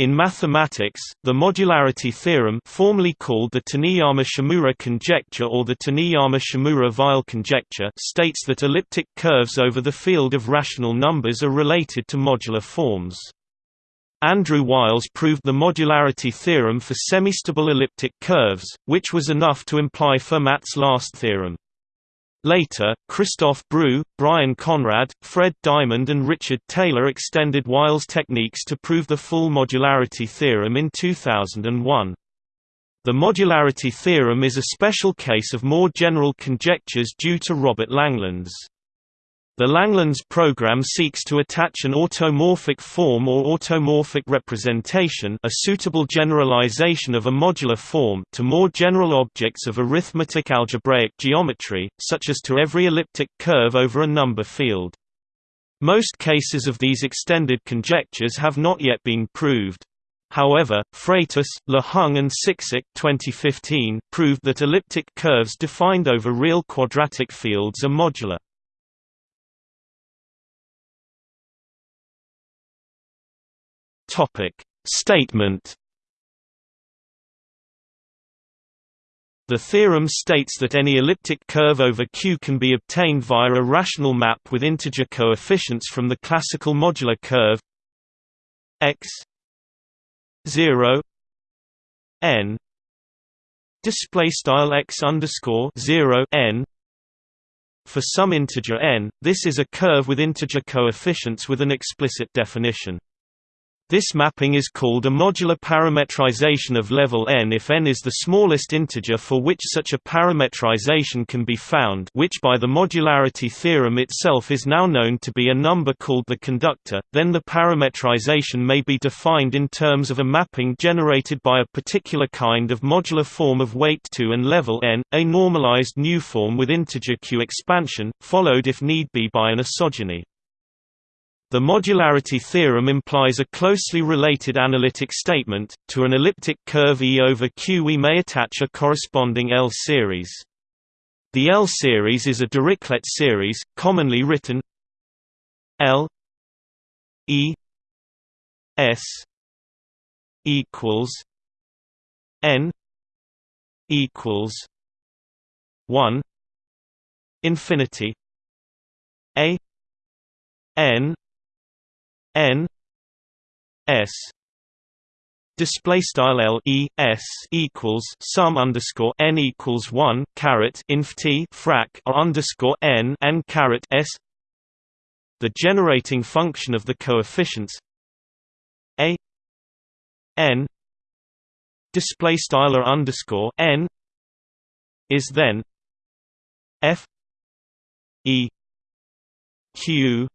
In mathematics, the modularity theorem formerly called the Taniyama-Shimura conjecture or the Taniyama-Shimura-Weil conjecture states that elliptic curves over the field of rational numbers are related to modular forms. Andrew Wiles proved the modularity theorem for semistable elliptic curves, which was enough to imply Fermat's last theorem. Later, Christophe Breuil, Brian Conrad, Fred Diamond and Richard Taylor extended Wiles' techniques to prove the full modularity theorem in 2001. The modularity theorem is a special case of more general conjectures due to Robert Langlands. The Langlands program seeks to attach an automorphic form or automorphic representation a suitable generalization of a modular form to more general objects of arithmetic algebraic geometry, such as to every elliptic curve over a number field. Most cases of these extended conjectures have not yet been proved. However, Freitas, LeHung and Siksek 2015 proved that elliptic curves defined over real quadratic fields are modular. Topic. Statement The theorem states that any elliptic curve over Q can be obtained via a rational map with integer coefficients from the classical modular curve x 0 n display style x underscore 0 n for some integer n. This is a curve with integer coefficients with an explicit definition this mapping is called a modular parametrization of level n if n is the smallest integer for which such a parametrization can be found which by the modularity theorem itself is now known to be a number called the conductor, then the parametrization may be defined in terms of a mapping generated by a particular kind of modular form of weight 2 and level n, a normalized new form with integer q expansion, followed if need be by an isogeny. The modularity theorem implies a closely related analytic statement. To an elliptic curve E over Q, we may attach a corresponding L series. The L series is a Dirichlet series, commonly written L E S equals N equals one infinity A N n s display style l e s equals sum underscore n equals one caret inf t frac r underscore n n caret s. The generating function of the coefficients a n display style r underscore n is then f e q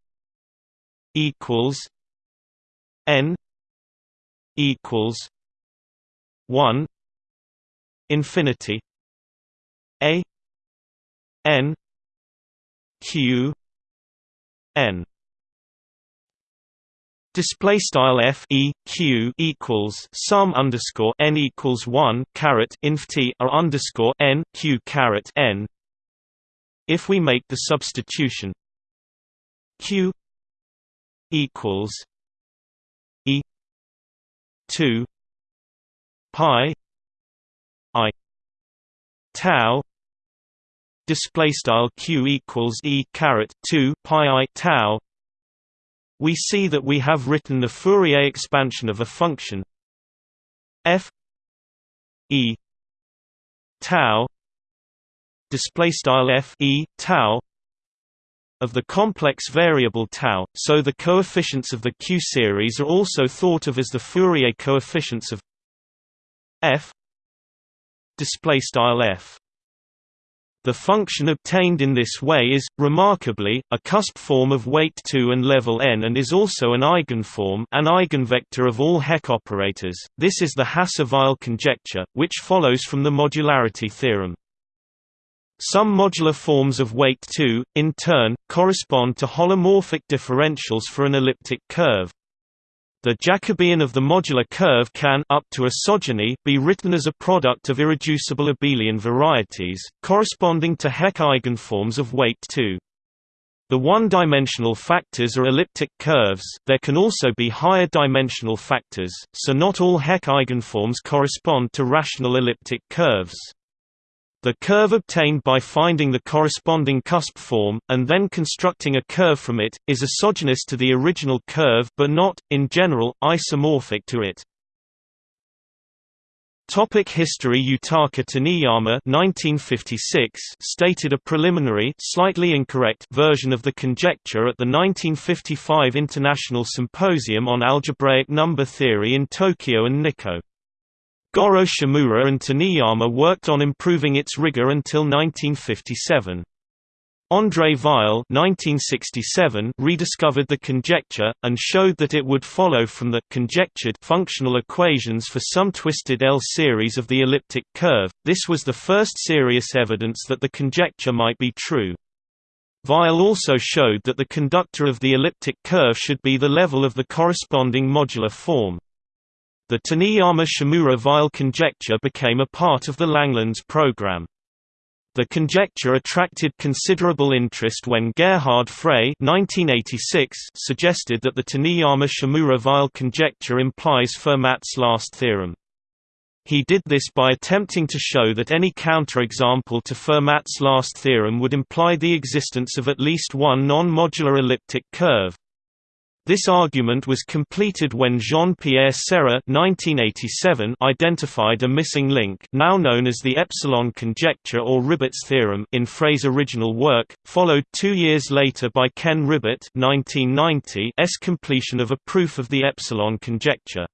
equals n equals 1 infinity a n q n Display style f e q equals sum underscore n equals one caret inf t r underscore n q caret n. If we make the substitution q equals E two pi I tau display style q equals e caret 2 pi i tau. We see that we have written the Fourier expansion of a function f e tau display style f e tau of the complex variable tau, so the coefficients of the Q series are also thought of as the Fourier coefficients of f f. The function obtained in this way is, remarkably, a cusp form of weight 2 and level n and is also an eigenform an eigenvector of all Hecke operators. This is the Hasse-Weil conjecture, which follows from the modularity theorem. Some modular forms of weight 2, in turn, correspond to holomorphic differentials for an elliptic curve. The Jacobian of the modular curve can up to isogeny be written as a product of irreducible abelian varieties, corresponding to Hecke eigenforms of weight 2. The one-dimensional factors are elliptic curves there can also be higher dimensional factors, so not all Hecke eigenforms correspond to rational elliptic curves. The curve obtained by finding the corresponding cusp form, and then constructing a curve from it, is isogenous to the original curve but not, in general, isomorphic to it. Topic history Yutaka Taniyama 1956 stated a preliminary slightly incorrect version of the conjecture at the 1955 International Symposium on Algebraic Number Theory in Tokyo and Nikko. Goro Shimura and Taniyama worked on improving its rigor until 1957. André Weil (1967) rediscovered the conjecture and showed that it would follow from the conjectured functional equations for some twisted L series of the elliptic curve. This was the first serious evidence that the conjecture might be true. Weil also showed that the conductor of the elliptic curve should be the level of the corresponding modular form. The Taniyama-Shimura-Weil conjecture became a part of the Langlands program. The conjecture attracted considerable interest when Gerhard Frey suggested that the Taniyama-Shimura-Weil conjecture implies Fermat's last theorem. He did this by attempting to show that any counterexample to Fermat's last theorem would imply the existence of at least one non-modular elliptic curve. This argument was completed when Jean-Pierre Serre identified a missing link now known as the epsilon conjecture or Ribet's theorem in Frey's original work, followed two years later by Ken Ribet 1990's completion of a proof of the epsilon conjecture.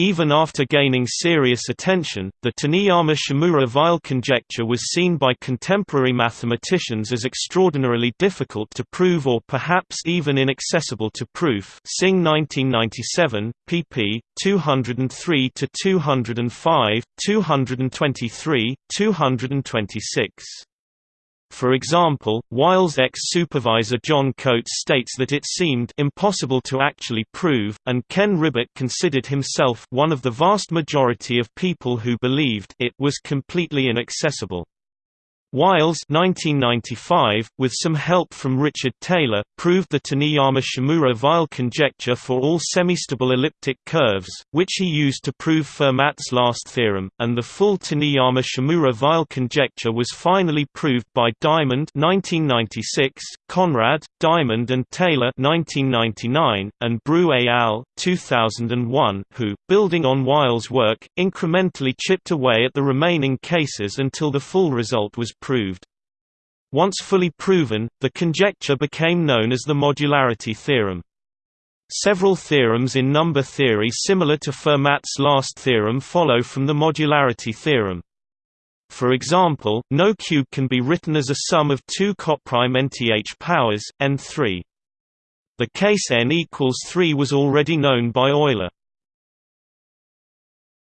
Even after gaining serious attention, the Taniyama-Shimura-Weil conjecture was seen by contemporary mathematicians as extraordinarily difficult to prove or perhaps even inaccessible to proof Singh 1997, pp. 203–205, 223, 226. For example, Weil's ex-supervisor John Coates states that it seemed impossible to actually prove, and Ken Ribet considered himself one of the vast majority of people who believed it was completely inaccessible. Wiles 1995, with some help from Richard Taylor, proved the Taniyama-Shimura-Weil conjecture for all semistable elliptic curves, which he used to prove Fermat's last theorem, and the full Taniyama-Shimura-Weil conjecture was finally proved by Diamond 1996, Conrad, Diamond and Taylor 1999, and Breuil et al. 2001, who, building on Weil's work, incrementally chipped away at the remaining cases until the full result was proved. Once fully proven, the conjecture became known as the modularity theorem. Several theorems in number theory similar to Fermat's last theorem follow from the modularity theorem. For example, no cube can be written as a sum of two coprime nth powers, n3. The case n equals 3 was already known by Euler.